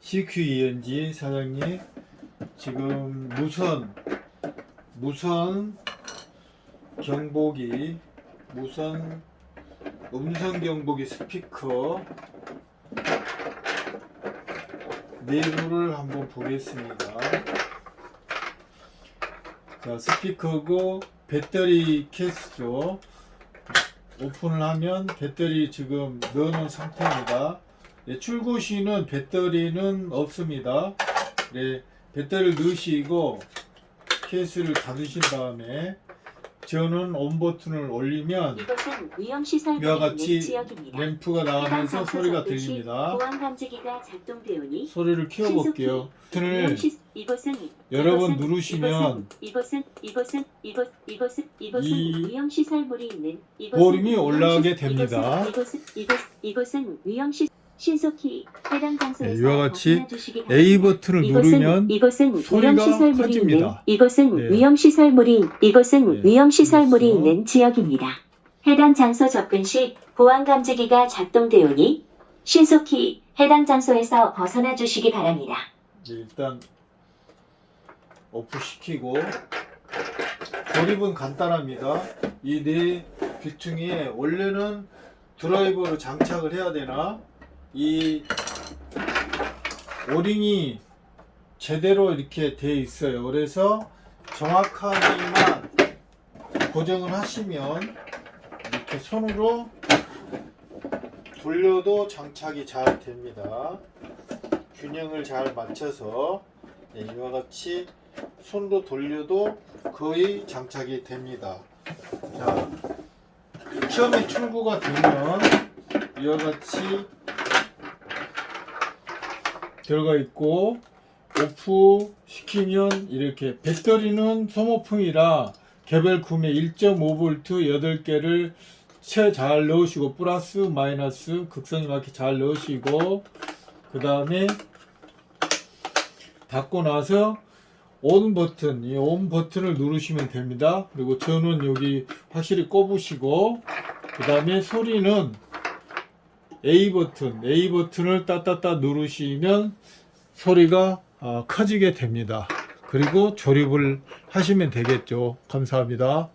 CQENG 사장님 지금 무선 무선 경보기 무선 음성 경보기 스피커 내부를 한번 보겠습니다. 자 스피커고 배터리 케이스죠. 오픈을 하면 배터리 지금 넣어놓은 상태입니다. 네, 출고 시는 배터리는 없습니다. 네, 배터리를 넣으시고 케이스를 닫으신 다음에 저는 온 버튼을 올리면 이와 같이. 램프가 나가면서 소리가 들립니다. 소리를 키워볼게요. 버튼을 위험 시 이것은 여러 번 이것은- 누르시면 이 올라가게 시- 됩니다. 신속히 해당 장소에서 네, 이와 같이 벗어나 주시기 바랍니다. A 버튼을 이것은- 누르면 이것은 위험 시설물이 커집니다. 있는 이것은 네. 위험 시설물이 이것은 네, 위험 시설물이 그래서- 있는 지역입니다. 해당 장소 접근 시 보안 감지기가 작동되오니 신속히 해당 장소에서 벗어나 주시기 바랍니다. 네, 일단 오프 시키고 조립은 간단합니다. 이 네 귀퉁이에 원래는 드라이버로 장착을 해야 되나 이 오링이 제대로 이렇게 돼 있어요. 그래서 정확하게만 고정을 하시면 이렇게 손으로 돌려도 장착이 잘 됩니다. 균형을 잘 맞춰서 네, 이와 같이 손으로 돌려도 거의 장착이 됩니다. 자, 처음에 출고가 되면 이와 같이 들어가 있고 오프 시키면 이렇게 배터리는 소모품이라 개별 구매 1.5V 8개를 채 잘 넣으시고 플러스 마이너스 극성에 맞게 잘 넣으시고 그 다음에 닫고 나서 온 버튼 이 온 버튼을 누르시면 됩니다. 그리고 저는 여기 확실히 꼽으시고 그 다음에 소리는 A 버튼 A 버튼을 따따따 누르시면 소리가 어, 커지게 됩니다. 그리고 조립을 하시면 되겠죠. 감사합니다